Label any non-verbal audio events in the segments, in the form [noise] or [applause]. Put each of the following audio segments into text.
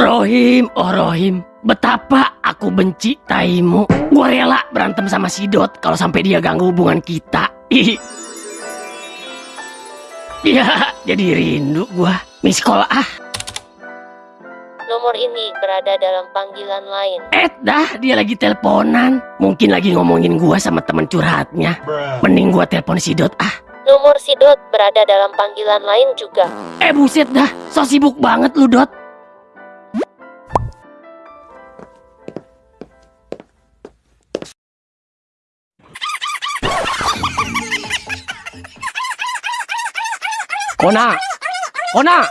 Rohim, oh Rohim, betapa aku benci taimu. Gua rela berantem sama si Dot kalau sampai dia ganggu hubungan kita. [laughs] Ih. Ya, jadi rindu gua. Miss call ah. Nomor ini berada dalam panggilan lain. Eh dah, dia lagi teleponan. Mungkin lagi ngomongin gua sama temen curhatnya. Mending gua telepon si Dot ah. Nomor si Dot berada dalam panggilan lain juga. Eh buset dah, so sibuk banget lu Dot. Kona, Kona,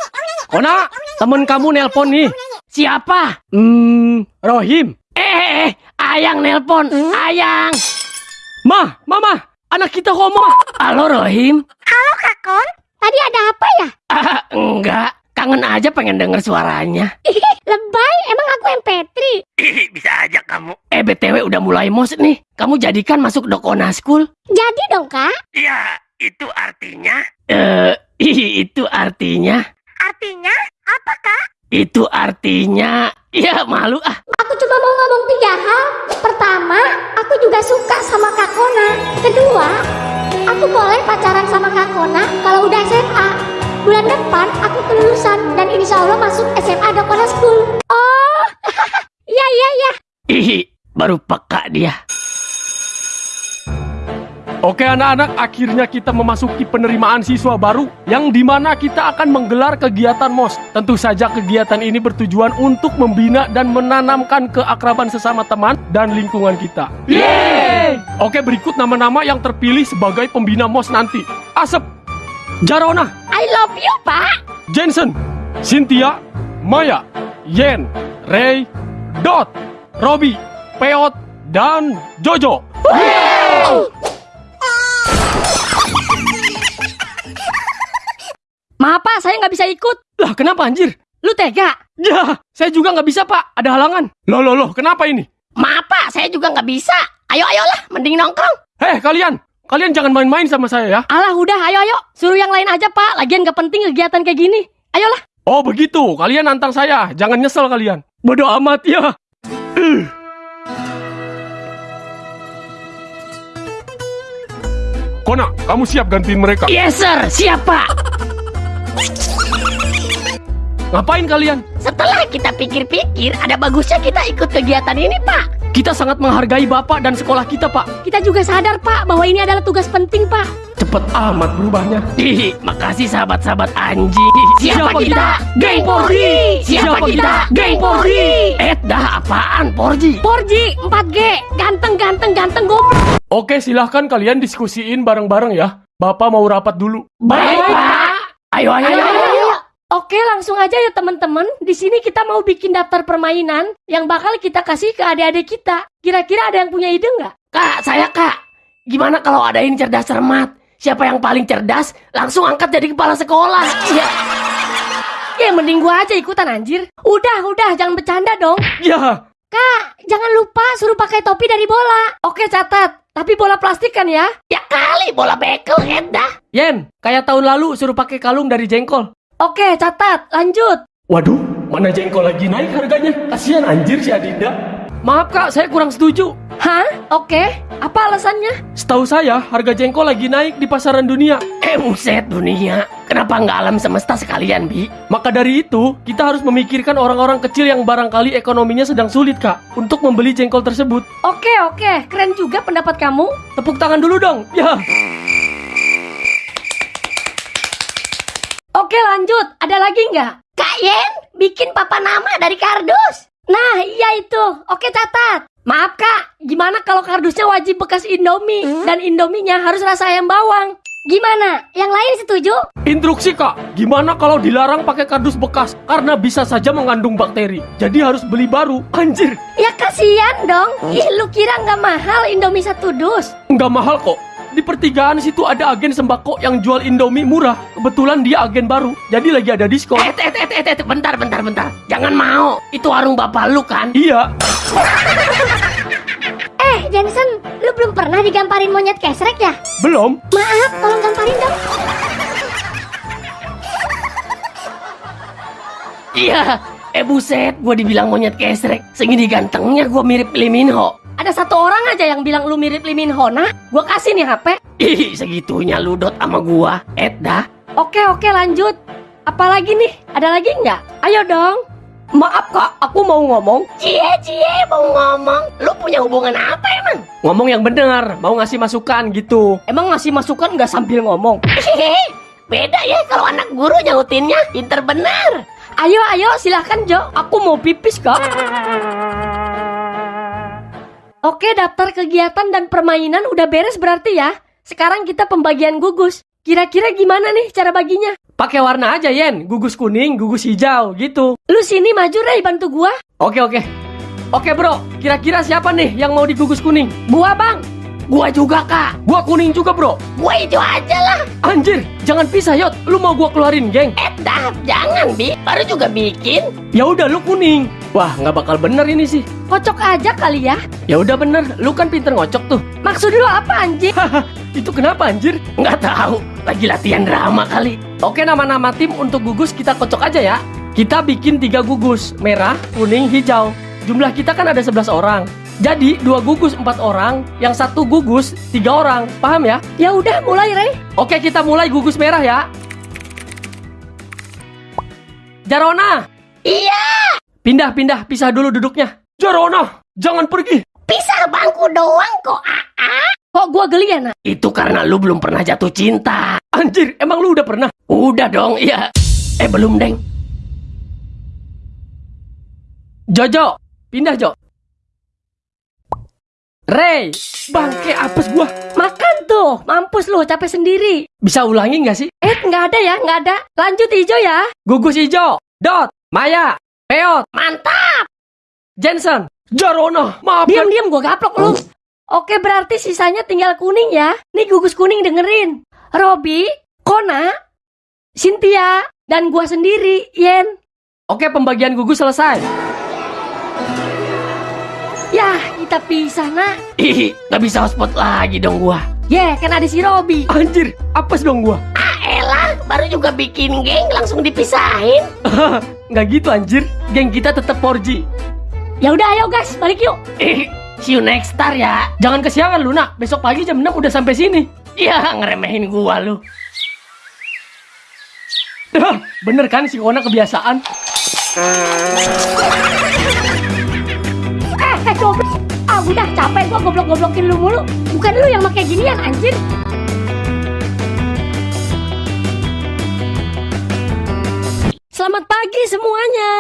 Kona, temen kamu nelpon nih. Siapa? Hmm, Rohim. Eh, eh, eh, Ayang nelpon, Ayang. Mah, mama, anak kita homo. Halo Rohim. Halo Kakon, tadi ada apa ya? Ah, [laughs] enggak, kangen aja pengen denger suaranya. Lebay, emang aku MP3? Bisa aja kamu. Eh BTW udah mulai mos nih. Kamu jadikan masuk Dokona School? Jadi dong kak, Ya, itu artinya? Eh, [laughs] itu artinya? artinya apa kak? Itu artinya... Ya malu ah. Aku cuma mau ngomong tiga hal. Pertama, aku juga suka sama Kak Kona. Kedua, aku boleh pacaran sama Kak Kona kalau udah SMA. Bulan depan aku kelulusan dan insya Allah masuk SMA Dokona School. Oh, [laughs] iya iya iya. Ih, baru peka dia. Oke anak-anak, akhirnya kita memasuki penerimaan siswa baru yang di mana kita akan menggelar kegiatan MOS. Tentu saja kegiatan ini bertujuan untuk membina dan menanamkan keakraban sesama teman dan lingkungan kita. Yeay! Oke, berikut nama-nama yang terpilih sebagai pembina MOS nanti. Asep, Jarona, I love you pak. Jensen, Cynthia, Maya, Yen, Ray, Dot, Robi, Peot, dan Jojo. Maaf pak, saya nggak bisa ikut. Lah kenapa anjir? Lu tega? Ya, saya juga nggak bisa pak, ada halangan. Loh, loh, loh, kenapa ini? Maaf pak, saya juga nggak bisa. Ayo ayolah, mending nongkrong. Heh, kalian, kalian jangan main-main sama saya ya. Alah udah, ayo ayo. Suruh yang lain aja pak, lagian nggak penting kegiatan kayak gini. Ayolah. Oh begitu, kalian nantang saya, jangan nyesel kalian. Bodoh amat ya. Uh. Kona, kamu siap gantiin mereka? Yes sir, siapa? Ngapain kalian? Setelah kita pikir-pikir, ada bagusnya kita ikut kegiatan ini pak. Kita sangat menghargai bapak dan sekolah kita, Pak. Kita juga sadar pak bahwa ini adalah tugas penting pak. Cepet amat berubahnya. Ih, makasih sahabat-sahabat anjing. Siapa, Siapa kita? kita? Geng Porji. Siapa, Siapa kita? kita? Geng Porji. Eh, dah apaan Porji? Porji 4G, ganteng ganteng ganteng goblok. Oke, silahkan kalian diskusiin bareng-bareng ya. Bapak mau rapat dulu. Baik, Pak. Ayo, ayo, ayo. ayo. Oke, langsung aja ya teman-teman. Di sini kita mau bikin daftar permainan yang bakal kita kasih ke adik-adik kita. Kira-kira ada yang punya ide nggak? Kak, saya kak. Gimana kalau ada yang cerdas cermat? Siapa yang paling cerdas, langsung angkat jadi kepala sekolah. Ya, Ya mending gua aja ikutan anjir. Udah, udah, jangan bercanda dong. Ya, Kak, jangan lupa suruh pakai topi dari bola. Oke, catat. Tapi bola plastik kan ya? ya kali bola bekel, Eda. Yen, kayak tahun lalu suruh pakai kalung dari jengkol. Oke, catat. Lanjut. Waduh, mana jengkol lagi naik harganya? Kasihan anjir si Adinda. Maaf kak, saya kurang setuju. Hah? Oke. Apa alasannya? Setahu saya, harga jengkol lagi naik di pasaran dunia. Eh, buset dunia. Kenapa nggak alam semesta sekalian, Bi? Maka dari itu, kita harus memikirkan orang-orang kecil yang barangkali ekonominya sedang sulit, Kak, untuk membeli jengkol tersebut. Oke, oke. Keren juga pendapat kamu. Tepuk tangan dulu dong. Ya. Oke, lanjut. Ada lagi nggak? Kak Yen, bikin papa nama dari kardus. Nah, iya itu. Oke, catat. Maaf, Kak. Gimana kalau kardusnya wajib bekas Indomie dan Indominya harus rasa ayam bawang? Gimana? Yang lain setuju? Instruksi, Kak. Gimana kalau dilarang pakai kardus bekas? Karena bisa saja mengandung bakteri. Jadi harus beli baru. Anjir, Ya kasihan dong. Ih, lu kira nggak mahal Indomie satu dus? nggak mahal kok. Di pertigaan situ ada agen sembako yang jual Indomie murah. Kebetulan dia agen baru. Jadi lagi ada diskon. Eh, eh, eh, eh, eh, bentar, bentar, bentar. Jangan mau. Itu warung bapak lu kan? Iya. Eh, Jensen, lu belum pernah digamparin monyet kesrek ya? Belum? Maaf, tolong gamparin dong. Iya, Eh buset, gue dibilang monyet kesrek. Segini gantengnya gue mirip Lee Min Ho. Ada satu orang aja yang bilang lu mirip Lee Min Ho. Nah, gua kasih nih HP. Ih, segitunya lu dot sama gua. Eh dah. Oke, oke lanjut. Apalagi nih? Ada lagi nggak? Ayo dong. Maaf kak, aku mau ngomong. Cie, cie, mau ngomong. Lu punya hubungan apa emang? Ngomong yang bener, mau ngasih masukan gitu. Emang ngasih masukan nggak sambil ngomong? Hehehe, Beda ya kalau anak guru nyautinnya. Pinter bener. Ayo, ayo, silahkan Jo. Aku mau pipis kak. Oke, daftar kegiatan dan permainan udah beres berarti ya. Sekarang kita pembagian gugus. Kira-kira gimana nih cara baginya? Pakai warna aja Yen, gugus kuning, gugus hijau gitu. Lu sini maju Ray bantu gua. Oke oke. Oke bro, kira-kira siapa nih yang mau digugus kuning? Gua bang. Gua juga kak. Gua kuning juga bro. Gua hijau aja lah. Anjir, jangan pisah Yot. Lu mau gua keluarin geng? Eh dah, jangan bi. Baru juga bikin. Ya udah lu kuning. Wah, nggak bakal bener ini sih. Kocok aja kali ya. Ya udah bener, lu kan pinter ngocok tuh. Maksud lu apa anjing? [laughs] Itu kenapa anjir? Nggak tahu. Lagi latihan drama kali. Oke nama-nama tim untuk gugus kita kocok aja ya. Kita bikin tiga gugus, merah, kuning, hijau. Jumlah kita kan ada 11 orang. Jadi dua gugus empat orang, yang satu gugus tiga orang. Paham ya? Ya udah mulai Ray. Oke kita mulai gugus merah ya. Jarona, Iya, pindah pindah, pisah dulu duduknya. Jarona, jangan pergi. pisah bangku doang kok. Ah, Kok gua geli ya nak? Itu karena lu belum pernah jatuh cinta. Anjir, emang lu udah pernah? Udah dong, iya. Eh belum, Deng. Jojo, pindah Jo. Ray, bangke apes gua. Makan tuh, mampus lu capek sendiri. Bisa ulangi nggak sih? Eh nggak ada ya, nggak ada. Lanjut hijau ya. Gugus hijau, Dot, Maya, Peot, Mantap. Jensen, Jarona, maafkan. Diam diam gua gaplok lu. Oke berarti sisanya tinggal kuning ya. Nih gugus kuning dengerin. Robi, Kona, Cynthia, dan gua sendiri, Yen. Oke, pembagian gugus selesai. Kita pisah nak. Ih, nggak bisa hotspot lagi dong gua. Ye, kan ada si Robi. Anjir, apes dong gua. Ah elah, baru juga bikin geng langsung dipisahin. [laughs] Nggak gitu anjir, geng kita tetap 4G. Ya udah ayo guys, balik yuk. Eh, see you next star ya. Jangan kesiangan Luna, besok pagi jam 6 udah sampai sini. Ya, ngeremehin gua lu. [laughs] Bener kan si Kona kebiasaan? [laughs] Eh, goblok. Ah udah capek gua goblok-goblokin lu mulu. Bukan lu yang pakai ginian anjir. Selamat pagi semuanya.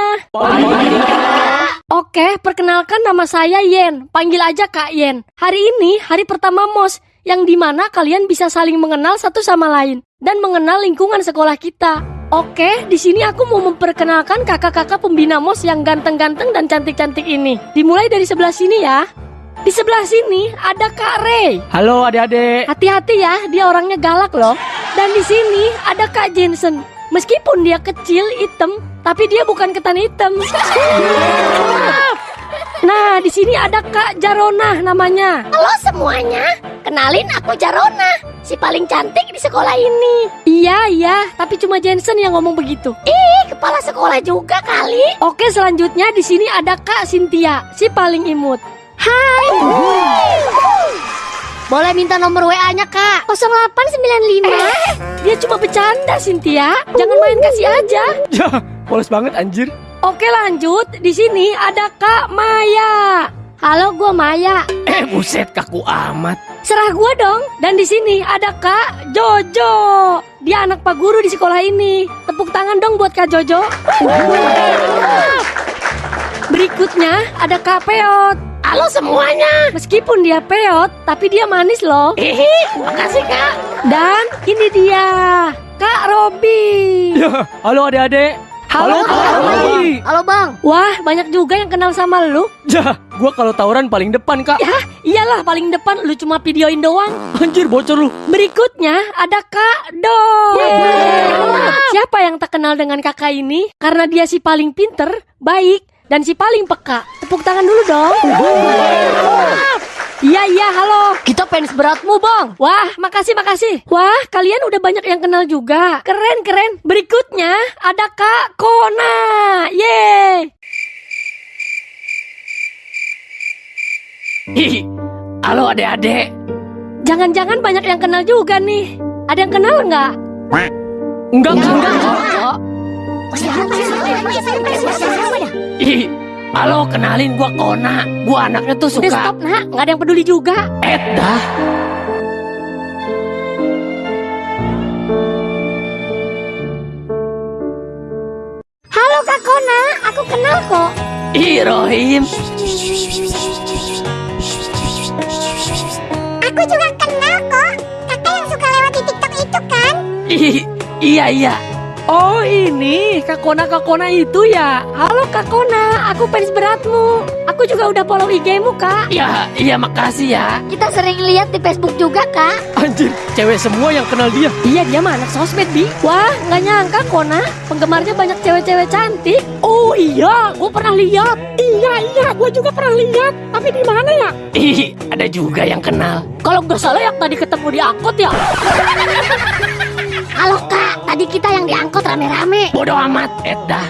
Oke, perkenalkan nama saya Yen. Panggil aja Kak Yen. Hari ini hari pertama MOS yang di mana kalian bisa saling mengenal satu sama lain dan mengenal lingkungan sekolah kita. Oke, di sini aku mau memperkenalkan kakak-kakak pembina MOS yang ganteng-ganteng dan cantik-cantik ini. Dimulai dari sebelah sini ya. Di sebelah sini ada Kak Ray. Halo adik-adik. Hati-hati ya, dia orangnya galak loh. Dan di sini ada Kak Jensen. Meskipun dia kecil, hitam, tapi dia bukan ketan hitam. Nah, di sini ada Kak Jarona namanya. Halo semuanya, kenalin aku Jarona, si paling cantik di sekolah ini. Iya, iya, tapi cuma Jensen yang ngomong begitu. Ih, kepala sekolah juga kali. Oke, selanjutnya di sini ada Kak Cynthia, si paling imut. Hai. Boleh minta nomor WA-nya, Kak? 0895. Dia cuma bercanda, Cynthia. Jangan main kasih aja. Ya, polos banget anjir. Oke, lanjut. Di sini ada Kak Maya. Halo, gua Maya. [clears throat] Eh, buset kaku amat. Serah gua dong. Dan di sini ada Kak Jojo. Dia anak Pak Guru di sekolah ini. Tepuk tangan dong buat Kak Jojo. [clears throat] Berikutnya ada Kak Peot. Halo semuanya. Meskipun dia peot, tapi dia manis loh. Hihi, makasih kak. Dan ini dia, Kak Robi. Ya, [laughs] halo adik-adik. Halo, Kak Robi. Halo, Bang. Wah, banyak juga yang kenal sama lu. Ya, gua kalau tawuran paling depan, Kak. Ya, iyalah paling depan lu cuma videoin doang. Anjir, bocor lu. Berikutnya ada Kak Do. Siapa yang tak kenal dengan kakak ini? Karena dia si paling pinter, baik, dan si paling peka. Tepuk tangan dulu dong. Iya iya halo. Kita fans beratmu bang. Wah makasih makasih. Wah kalian udah banyak yang kenal juga. Keren keren. Berikutnya ada Kak Kona. Yeay. Ih, halo adik-adik. Jangan-jangan banyak yang kenal juga nih. Ada yang kenal nggak? Enggak, enggak, enggak. Ih, halo kenalin gua Kona. Gua anaknya tuh Udah suka stop nak Nggak ada yang peduli juga dah. Halo Kak Kona, aku kenal kok. Ih, Rohim. Aku juga kenal kok. Kakak yang suka lewat di TikTok itu kan? Iya iya. Oh ini Kak Kona Kak Kona itu ya? Halo Kak Kona Aku fans beratmu. Aku juga udah follow IG-mu kak. Ya, iya makasih ya. Kita sering lihat di Facebook juga kak. Anjir, cewek semua yang kenal dia. Iya dia mah anak sosmed Bi. Wah nggak nyangka Kona. Penggemarnya banyak cewek-cewek cantik. Oh iya. Gue pernah lihat. Iya iya. Gue juga pernah lihat. Tapi di mana ya? Ih, ada juga yang kenal. Kalau nggak salah yang tadi ketemu di angkot ya [laughs] Halo kak, tadi kita yang diangkut rame-rame. Bodoh amat, et dah.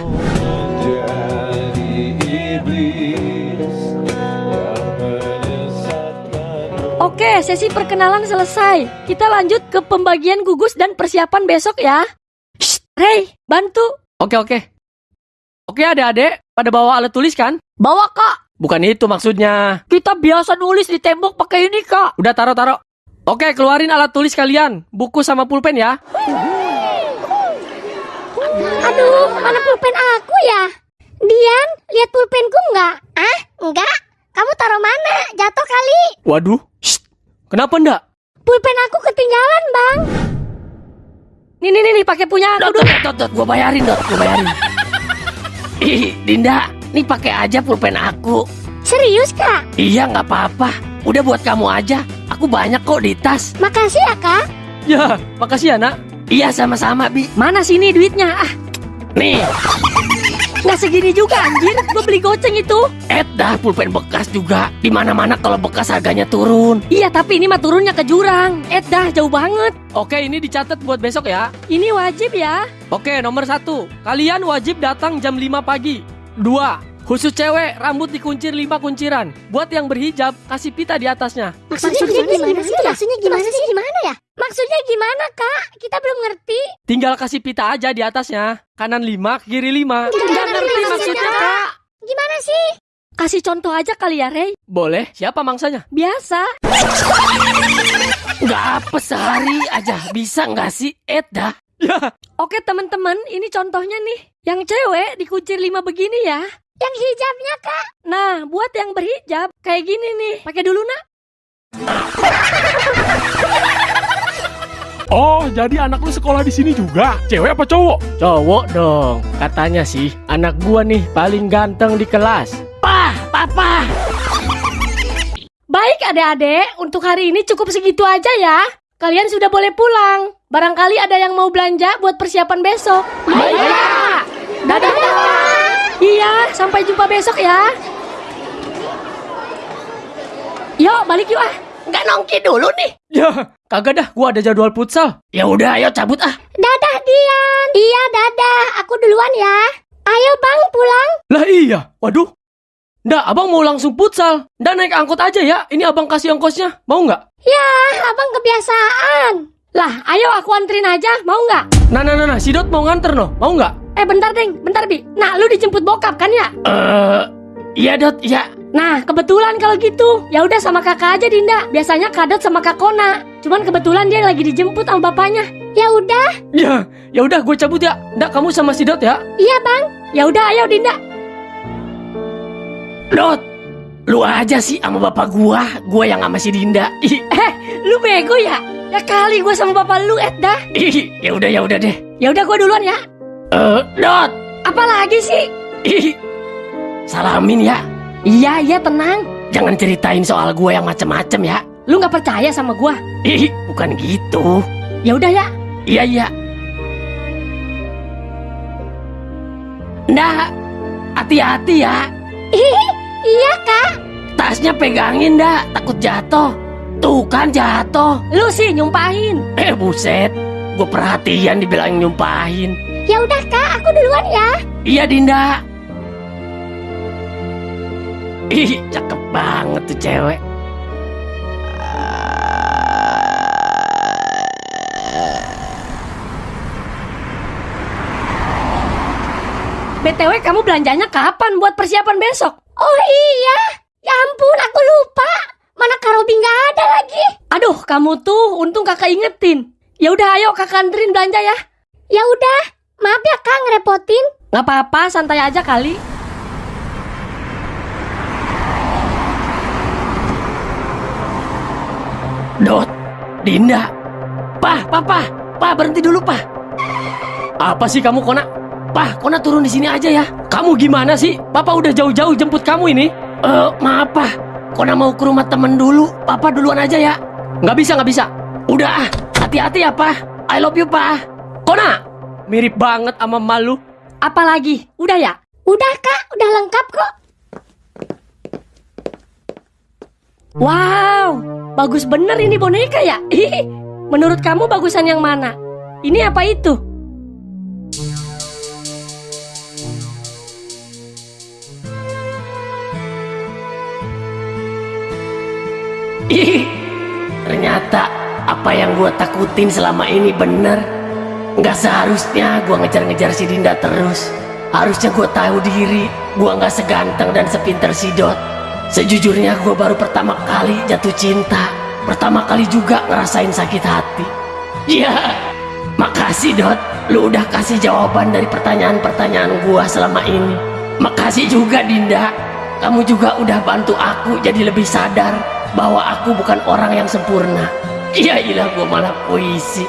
Oke sesi perkenalan selesai Kita lanjut ke pembagian gugus dan persiapan besok ya Shh, Rey bantu Oke, oke. Oke, adik-adik, pada bawa alat tulis kan? Bawa kak Bukan itu maksudnya. Kita biasa nulis di tembok pakai ini kak Udah taruh-taruh. Oke, keluarin alat tulis kalian. Buku sama pulpen ya. Aduh, mana pulpen aku ya? Dian, lihat pulpenku nggak? Ah, enggak. Kamu taruh mana? Jatuh kali. Waduh. Shh. Kenapa ndak? Pulpen aku ketinggalan, Bang. Nih nih nih, nih pakai punya aku Dot, dot, dot, dot, gua bayarin, dot, gua bayarin. [laughs] Ih, Dinda, nih pakai aja pulpen aku. Serius, Kak? Iya, nggak apa-apa. Udah buat kamu aja. Aku banyak kok di tas. Makasih ya, Kak. Ya, makasih ya, nak. Iya, sama-sama, Bi. Mana sini duitnya ah Nih, nggak segini juga anjir Gue beli goceng itu et dah pulpen bekas juga. Di mana-mana kalau bekas harganya turun. Iya tapi ini mah turunnya ke jurang Eh dah jauh banget Oke, ini dicatat buat besok ya. Ini wajib ya Oke, nomor satu. Kalian wajib datang jam 5 pagi. Dua. Khusus cewek, rambut dikuncir 5 kunciran. Buat yang berhijab, kasih pita di atasnya. Maksudnya, gimana, sih? Maksudnya gimana sih? Gimana ya? Maksudnya gimana, Kak? Kita belum ngerti. Tinggal kasih pita aja di atasnya. Kanan 5, kiri 5. Nggak ngerti maksudnya kak Gimana sih? Kasih contoh aja kali ya Rey Boleh, siapa mangsanya? Biasa Nggak apa sehari aja. Bisa nggak sih, dah? Ya, Oke teman-teman ini contohnya nih Yang cewek dikuncir lima begini ya Yang hijabnya, Kak. Nah buat yang berhijab kayak gini nih Pakai dulu nak [laughs] Oh, jadi anak lu sekolah di sini juga? Cewek apa cowok? Cowok dong. Katanya sih, anak gua nih paling ganteng di kelas. Pah, papa. Baik adik-adik untuk hari ini cukup segitu aja ya Kalian sudah boleh pulang Barangkali ada yang mau belanja buat persiapan besok Iya. Dadah Iya, sampai jumpa besok ya. Yuk, balik yuk ah. Nggak nongki dulu nih. Ya, kagak dah. Gua ada jadwal futsal. Ya udah, ayo cabut ah. Dadah, Dian. Iya, dadah. Aku duluan ya. Ayo, Bang, pulang. Lah iya. Waduh. Nggak, abang mau langsung futsal. Nggak naik angkot aja ya. Ini abang kasih ongkosnya. Mau nggak? Ya, abang kebiasaan. Lah, ayo aku anterin aja, mau nggak? Nah, nah, nah, nah. Si Dot mau nganter no. Mau nggak? Eh bentar deng, bentar Bi. Nah, lu dijemput bokap kan ya? Eh, iya dot, iya. Nah, kebetulan kalau gitu. Ya udah sama kakak aja Dinda. Biasanya Kadot sama Kak Kona. Cuman kebetulan dia lagi dijemput sama bapaknya. Ya udah. Ya, ya udah. Gue cabut ya. Nggak, kamu sama si Dot ya. Iya, Bang. Ya udah, ayo Dinda. Dot, lu aja sih sama bapak gua, gua yang sama si Dinda. Ih, Eh, lu bego ya? Ya kali gue sama bapak lu, Ed dah. ih, ya udah ya udah deh. Ya udah gue duluan ya. Eh, Dot, Apa lagi sih? ih, salamin ya. Iya, iya tenang. Jangan ceritain soal gua yang macem-macem ya. Lu nggak percaya sama gua? Ih, bukan gitu. Ya udah ya. Iya iya. Nah, hati-hati ya. Ih, iya, Kak. tasnya pegangin dah, takut jatuh. Tuh kan jatuh. Lu sih nyumpahin. Eh buset, gue perhatian dibilang nyumpahin. Ya udah kak, aku duluan ya. Iya Dinda. Ih, cakep banget tuh cewek. BTW kamu belanjanya kapan buat persiapan besok? Oh iya, ya ampun aku lupa. Mana Karobi nggak ada lagi. Aduh, kamu tuh untung kakak ingetin. Ya udah ayo kakak anterin belanja ya. Ya udah, maaf ya kak ngerepotin. Nggak apa-apa, santai aja kali. Dot, Dinda. Pah, papa, pah berhenti dulu pah. Apa sih kamu Kona? Pah, Kona turun di sini aja ya. Kamu gimana sih? Papa udah jauh-jauh jemput kamu ini. Eh, maaf pah. Kona mau ke rumah temen dulu. Papa duluan aja ya. Nggak bisa, nggak bisa. Udah ah, hati-hati ya pah. I love you pah. Kona, mirip banget sama malu. Apalagi? Udah ya? Udah kak, udah lengkap kok. Wow, bagus bener ini boneka ya. [laughs] Ih, Menurut kamu bagusan yang mana? Ini apa itu? Ih, ternyata apa yang gua takutin selama ini bener. Nggak seharusnya gua ngejar-ngejar si Dinda terus. Harusnya gua tahu diri, gua nggak seganteng dan sepinter si Dot. Sejujurnya gua baru pertama kali jatuh cinta. Pertama kali juga ngerasain sakit hati. Ya, makasih Dot. Lu udah kasih jawaban dari pertanyaan-pertanyaan gua selama ini. Makasih juga Dinda. Kamu juga udah bantu aku jadi lebih sadar bahwa aku bukan orang yang sempurna. Iya ilah gua malah puisi.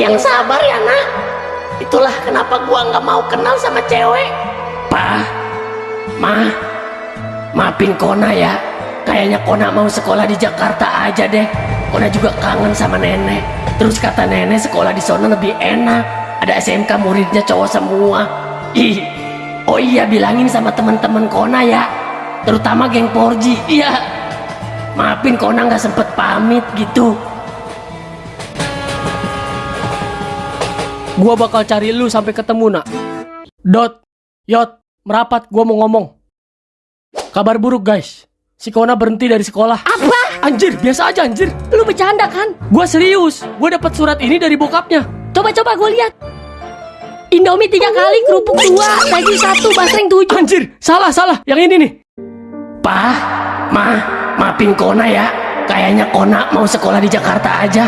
Yang sabar ya nak. Itulah kenapa gua nggak mau kenal sama cewek. Pa, ma, maafin Kona ya. Kayaknya Kona mau sekolah di Jakarta aja deh. Kona juga kangen sama nenek. Terus kata nenek sekolah di sana lebih enak. Ada SMK muridnya cowok semua. Ih, oh iya bilangin sama teman-teman Kona ya. Terutama geng Porji. Iya. Maafin Kona nggak sempet pamit gitu. Gua bakal cari lu sampai ketemu nak. Dot, Yot, merapat. Gua mau ngomong. Kabar buruk guys. Si Kona berhenti dari sekolah. Apa? Anjir, biasa aja anjir. Lu bercanda kan? Gua serius. Gua dapat surat ini dari bokapnya. Coba-coba gue lihat. Indomie tiga kali, kerupuk dua, daging satu, basreng tujuh. Anjir, salah salah. Yang ini nih. Pa, ma, maafin Kona ya. Kayaknya Kona mau sekolah di Jakarta aja.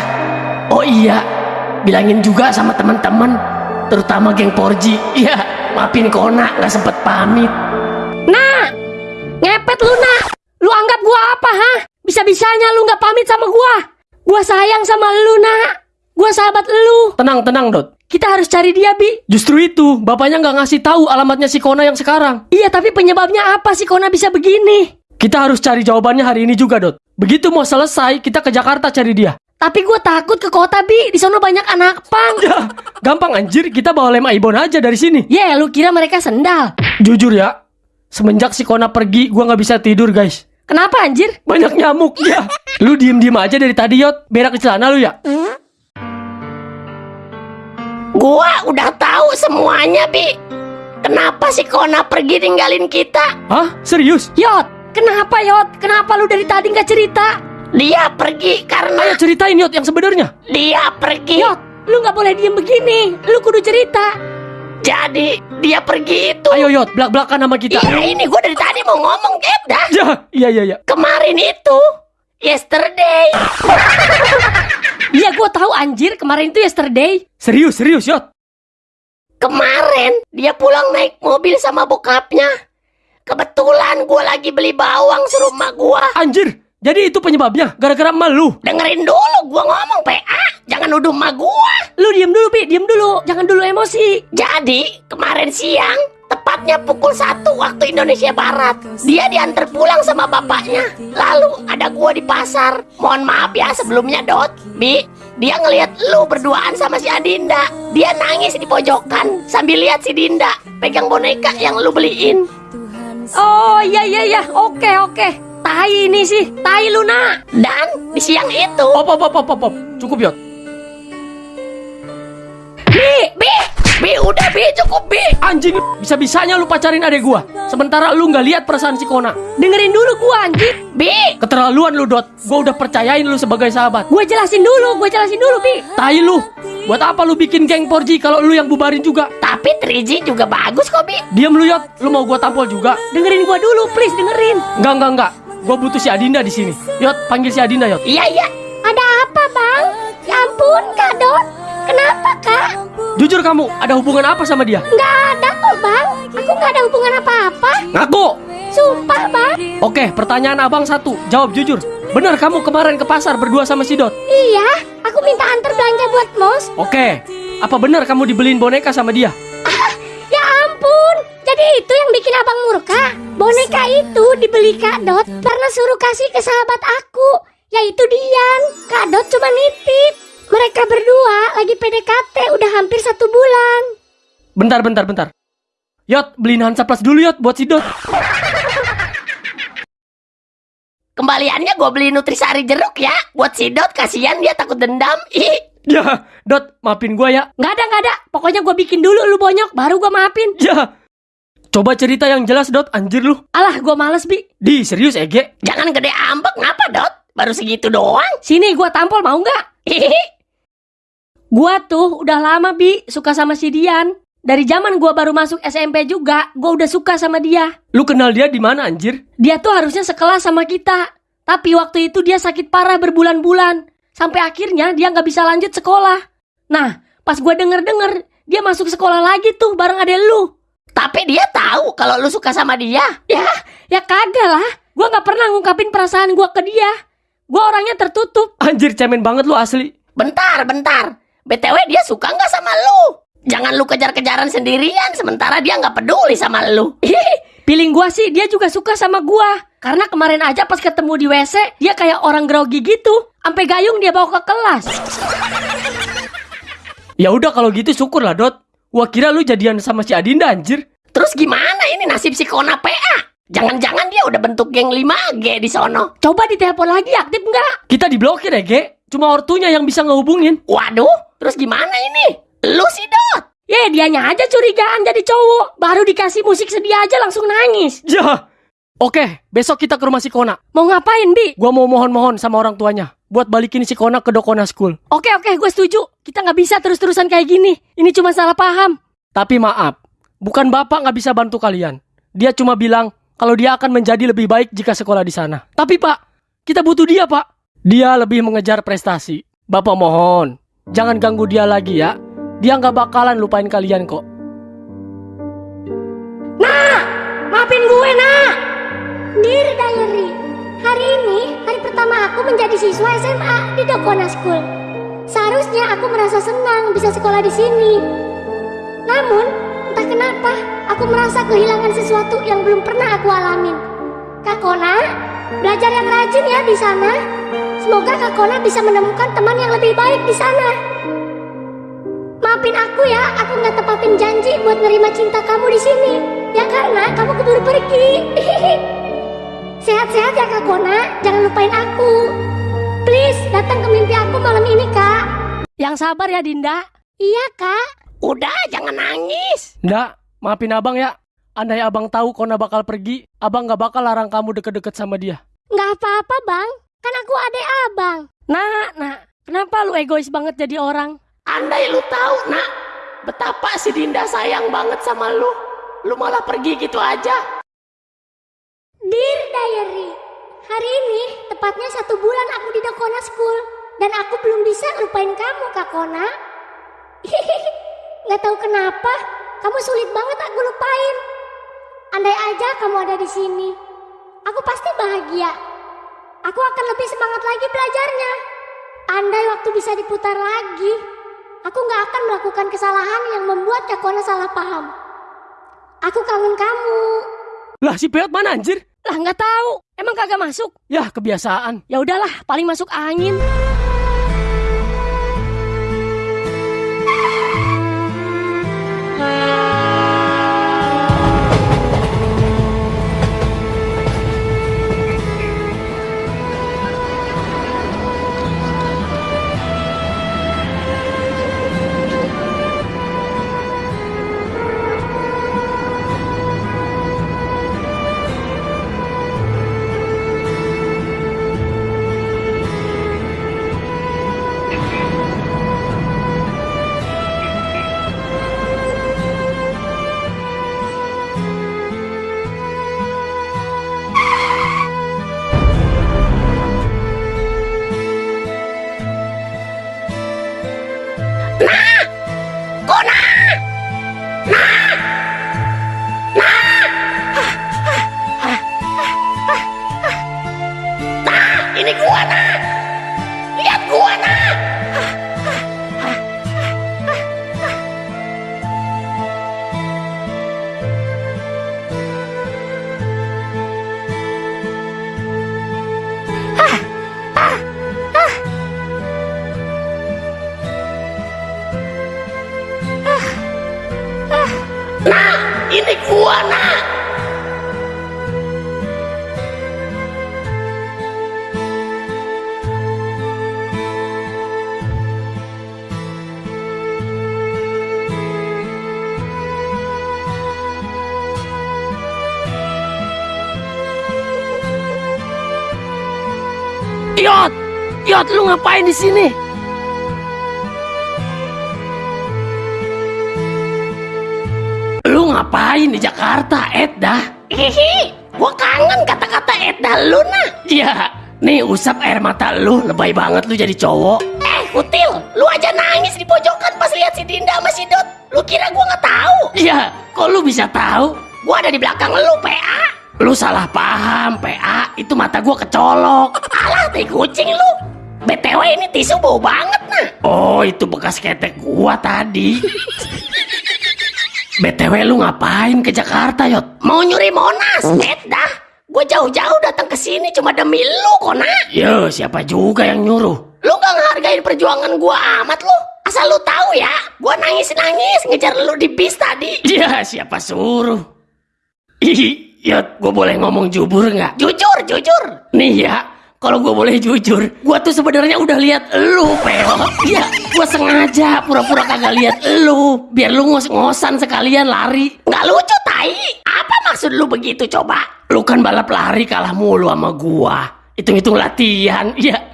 Oh iya, bilangin juga sama teman-teman, terutama geng Porji. Iya, maafin Kona nggak sempet pamit. Nah, ngepet lu nak. Lu anggap gua apa, ha? Bisa-bisanya lu nggak pamit sama gua. Gua sayang sama lu, nak. Gua sahabat lu. Tenang tenang Dot. Kita harus cari dia, Bi. Justru itu, bapaknya nggak ngasih tahu alamatnya si Kona yang sekarang. Iya, tapi penyebabnya apa sih Kona bisa begini? Kita harus cari jawabannya hari ini juga, Dot. Begitu mau selesai, kita ke Jakarta cari dia. Tapi gue takut ke kota, Bi. Di sana banyak anak pang. Ya, gampang anjir, kita bawa lem Aibon aja dari sini. Ya, lu kira mereka sendal? Jujur ya, semenjak si Kona pergi, gua nggak bisa tidur, guys. Kenapa anjir? Banyak nyamuk ya. Lu diem-diem aja dari tadi, Yot. Berak di celana lu ya? Gua udah tahu semuanya, Bi. Kenapa si Kona pergi tinggalin kita? Hah? Serius? Yot, kenapa Yot? Kenapa lu dari tadi nggak cerita? Dia pergi karena Ayo ceritain, Yot, yang sebenarnya. dia pergi. Yot, lu nggak boleh diem begini. Lu kudu cerita. Jadi dia pergi itu. Ayo, Yot, belak-belakan sama kita. Iya ini gue dari tadi mau ngomong eh dah. Ya, iya, iya, iya. Kemarin itu yesterday. [laughs] Iya, gue tahu anjir. Kemarin itu yesterday. Serius, serius, Yot. Kemarin dia pulang naik mobil sama bokapnya. Kebetulan gue lagi beli bawang suruh emak gue. Anjir, jadi itu penyebabnya. Gara-gara malu. Dengerin dulu gue ngomong PA. Jangan nuduh emak gue. Lu diem dulu, Bi. Diem dulu. Jangan dulu emosi. Jadi kemarin siang tepatnya pukul 1 waktu Indonesia Barat dia diantar pulang sama bapaknya lalu ada gua di pasar mohon maaf ya sebelumnya Dot Bi dia ngelihat lu berduaan sama si Adinda dia nangis di pojokan sambil lihat si Dinda pegang boneka yang lu beliin Oh, iya, iya, iya. Oke, oke. Tai ini sih, tai Luna. Dan di siang itu, Op, op, op, op, op. Cukup, Yot. Bi, Bi, Bi, udah Bi, cukup Bi. Anjing, bisa-bisanya lu pacarin adek gua. Sementara lu nggak lihat perasaan si Kona. Dengerin dulu gua anjing. Bi, Keterlaluan lu, Dot. Gua udah percayain lu sebagai sahabat. Gue jelasin dulu, gue jelasin dulu, Bi. Tai lu. Buat apa lu bikin geng 4G kalau lu yang bubarin juga? tapi 3G juga bagus kok Bi. Diam lu, Yot. Lu mau gua tampol juga? Dengerin gua dulu, please dengerin. Enggak, enggak, enggak. Gua butuh si Adinda di sini. Yot, panggil si Adinda, Yot. Iya, iya. Ada apa, Bang? Ya ampun, Kak Dot. Kenapa, Kak? Jujur kamu, ada hubungan apa sama dia? Nggak ada kok, Bang. Aku nggak ada hubungan apa-apa. Ngaku. Sumpah, Bang. Oke, pertanyaan abang satu. Jawab jujur. Bener kamu kemarin ke pasar berdua sama si Dot? Iya, aku minta antar belanja buat Mos. Oke. Apa benar kamu dibeliin boneka sama dia? Jadi itu yang bikin abang murka. Boneka itu dibeli Kak Dot karena suruh kasih ke sahabat aku, yaitu Dian. Kak Dot cuma nitip. Mereka berdua lagi PDKT udah hampir satu bulan. Bentar, bentar, bentar. Yot, beliin Hansa Plus dulu Yot buat si Dot. Kembaliannya gue beli nutrisari jeruk ya. Buat si Dot, kasihan dia takut dendam. Ih. Ya, Dot, maafin gua ya. Nggak ada, nggak ada. Pokoknya gue bikin dulu lu bonyok, baru gue maafin. Ya. Coba cerita yang jelas, Dot. Anjir lu. Alah, gue males, Bi. Di, serius Ege? Jangan gede ambek, ngapa Dot? Baru segitu doang. Sini gue tampol, mau nggak? Gua tuh udah lama, Bi, suka sama si Dian. Dari zaman gua baru masuk SMP juga, gua udah suka sama dia. Lu kenal dia di mana, anjir? Dia tuh harusnya sekelas sama kita. Tapi waktu itu dia sakit parah berbulan-bulan. Sampai akhirnya dia nggak bisa lanjut sekolah. Nah, pas gua denger-denger, dia masuk sekolah lagi tuh bareng adek lu. Tapi dia tahu kalau lu suka sama dia. Ya, ya kagak lah. Gua nggak pernah ngungkapin perasaan gua ke dia. Gua orangnya tertutup. Anjir, cemen banget lu asli. Bentar, bentar. BTW dia suka nggak sama lu? Jangan lu kejar-kejaran sendirian, sementara dia nggak peduli sama lu. Piling gua sih dia juga suka sama gua. Karena kemarin aja pas ketemu di WC, dia kayak orang grogi gitu. Sampai gayung dia bawa ke kelas. Ya udah kalau gitu syukur lah, Dot. Gua kira lu jadian sama si Adinda, anjir. Terus gimana ini nasib si Kona PA? Jangan-jangan dia udah bentuk geng 5G di sono. Coba ditelepon lagi aktif nggak? Kita diblokir ya, Ge. Cuma ortunya yang bisa ngehubungin. Waduh, terus gimana ini? Lu sih Dot. Ya dianya aja curigaan jadi cowok. Baru dikasih musik sedih aja langsung nangis. Ya. Oke, besok kita ke rumah si Kona. Mau ngapain Bi? Gua mau mohon-mohon sama orang tuanya buat balikin si Kona ke Dokona School. Oke oke gue setuju. Kita nggak bisa terus-terusan kayak gini. Ini cuma salah paham. Tapi maaf, bukan bapak nggak bisa bantu kalian. Dia cuma bilang kalau dia akan menjadi lebih baik jika sekolah di sana. Tapi pak, kita butuh dia pak. Dia lebih mengejar prestasi. Bapak mohon, jangan ganggu dia lagi ya. Dia nggak bakalan lupain kalian kok. Maafin gue nak. Dear Diary, hari ini pertama aku menjadi siswa SMA di Dokona School. Seharusnya aku merasa senang bisa sekolah di sini. Namun, entah kenapa aku merasa kehilangan sesuatu yang belum pernah aku alamin. Kak Kona, belajar yang rajin ya di sana. Semoga Kak Kona bisa menemukan teman yang lebih baik di sana. Maafin aku ya, aku nggak tepatin janji buat nerima cinta kamu di sini. Ya karena kamu keburu pergi. [laughs] Sehat-sehat ya Kak Kona, jangan lupain aku. Please, datang ke mimpi aku malam ini, Kak. Yang sabar ya Dinda. Iya, Kak. Udah, jangan nangis. Nggak, maafin abang ya. Andai abang tahu Kona bakal pergi, abang nggak bakal larang kamu deket-deket sama dia. Nggak apa-apa, Bang. Kan aku adek abang. Nah, nah, kenapa lu egois banget jadi orang? Andai lu tahu, nak, betapa si Dinda sayang banget sama lu. Lu malah pergi gitu aja. Dear Diary, hari ini tepatnya satu bulan aku di Dokona School. Dan aku belum bisa lupain kamu, Kak Kona. [laughs] Nggak tahu kenapa, kamu sulit banget aku lupain. Andai aja kamu ada di sini, aku pasti bahagia. Aku akan lebih semangat lagi belajarnya. Andai waktu bisa diputar lagi, aku nggak akan melakukan kesalahan yang membuat Kak Kona salah paham. Aku kangen kamu. Lah si Peot mana anjir? Lah nggak tahu. Emang kagak masuk? Ya kebiasaan. Ya udahlah, paling masuk angin. Yot, Yot, lu ngapain di sini? Lu ngapain di Jakarta, Edda? Hihi, gua kangen kata-kata Edda lu, nah. Iya, nih usap air mata lu, lebay banget lu jadi cowok. Eh, Kutil, lu aja nangis di pojokan pas lihat si Dinda sama si Dot. Lu kira gua nggak tahu? Iya, kok lu bisa tahu? Gua ada di belakang lu, PA. Lu salah paham, PA. Itu mata gua kecolok. Alah, tai kucing lu. BTW ini tisu bau banget, nah. Oh, itu bekas ketek gua tadi. [laughs] BTW lu ngapain ke Jakarta, Yot? Mau nyuri Monas, Ed dah. Gue jauh-jauh datang ke sini cuma demi lu, Kona. Yo, siapa juga yang nyuruh? Lu gak ngehargain perjuangan gua amat lu. Asal lu tahu ya, gua nangis-nangis ngejar lu di bis tadi. Ya, siapa suruh? Ih, Yot, gue boleh ngomong jujur nggak? Jujur, jujur. Nih ya, kalau gue boleh jujur, gue tuh sebenarnya udah lihat lu, Peo. [laughs] Iya, gue sengaja pura-pura kagak lihat lu, biar lu ngos-ngosan sekalian lari. Nggak lucu, tai. Apa maksud lu begitu coba? Lu kan balap lari kalah mulu sama gua. Hitung-hitung latihan, iya.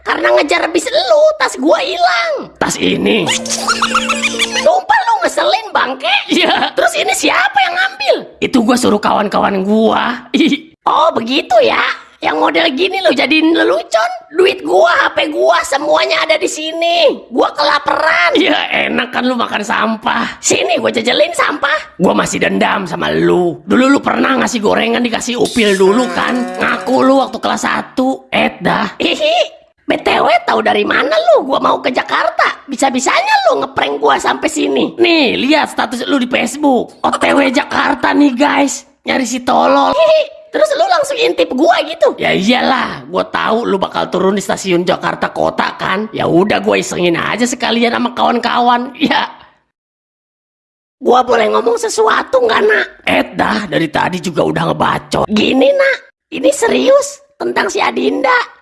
Karena ngejar bis lu, tas gua hilang. Tas ini. Sumpah lu ngeselin bangke. Iya. Terus ini siapa yang ngambil? Itu gua suruh kawan-kawan gua. Oh begitu ya. Yang model gini lo jadiin lelucon. Duit gua, HP gua, semuanya ada di sini. Gua kelaparan. Ya enak kan lu makan sampah. Sini gua jajalin sampah. Gua masih dendam sama lu. Dulu lu pernah ngasih gorengan dikasih upil dulu kan? Ngaku lu waktu kelas 1. Eh dah. Hihi. BTW tahu dari mana lu gua mau ke Jakarta? Bisa-bisanya lu ngeprank gua sampai sini. Nih, lihat status lu di Facebook. OTW Jakarta nih, guys. Nyari si tolol. Hihi. Terus lu langsung intip gua gitu? Ya iyalah, gua tahu lu bakal turun di stasiun Jakarta Kota kan. Ya udah gua isengin aja sekalian sama kawan-kawan. [laughs] Ya. Gua boleh ngomong sesuatu nggak nak? Eh dah, dari tadi juga udah ngebacot. Gini nak, ini serius tentang si Adinda.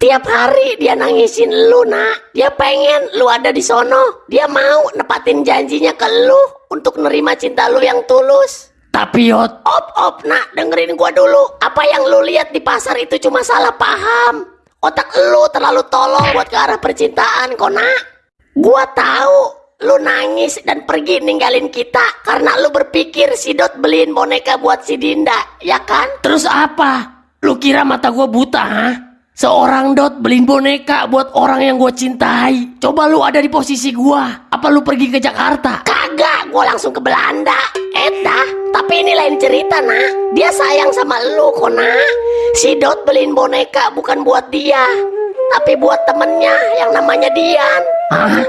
Tiap hari dia nangisin lu nak. Dia pengen lu ada di sono. Dia mau nepatin janjinya ke lu Untuk nerima cinta lu yang tulus. Tapi Yot. Op op nak. Dengerin gua dulu. Apa yang lu lihat di pasar itu cuma salah paham. Otak lu terlalu tolol buat ke arah percintaan kok nak? Gua tahu lu nangis dan pergi ninggalin kita karena lu berpikir si Dot beliin boneka buat si Dinda, ya kan? Terus apa? Lu kira mata gua buta, ha? Seorang Dot beliin boneka buat orang yang gue cintai. Coba lu ada di posisi gua. Apa lu pergi ke Jakarta? Kagak, gua langsung ke Belanda. Eta, tapi ini lain cerita, nak. Dia sayang sama lu, kok, nak. Si Dot beliin boneka bukan buat dia, tapi buat temennya yang namanya Dian. Hah?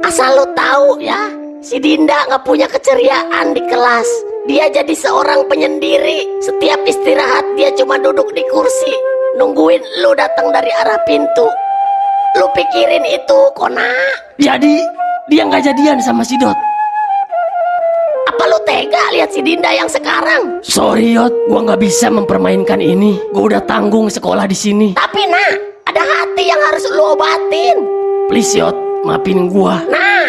Asal lu tahu ya, si Dinda nggak punya keceriaan di kelas. Dia jadi seorang penyendiri. Setiap istirahat dia cuma duduk di kursi, nungguin lu datang dari arah pintu. Lu pikirin itu, Kona. Jadi dia nggak jadian sama si Dot. Apa lu tega lihat si Dinda yang sekarang? Sorry Yot, gua nggak bisa mempermainkan ini. Gua udah tanggung sekolah di sini. Tapi nak, ada hati yang harus lu obatin. Please Yot, maafin gua. Nah,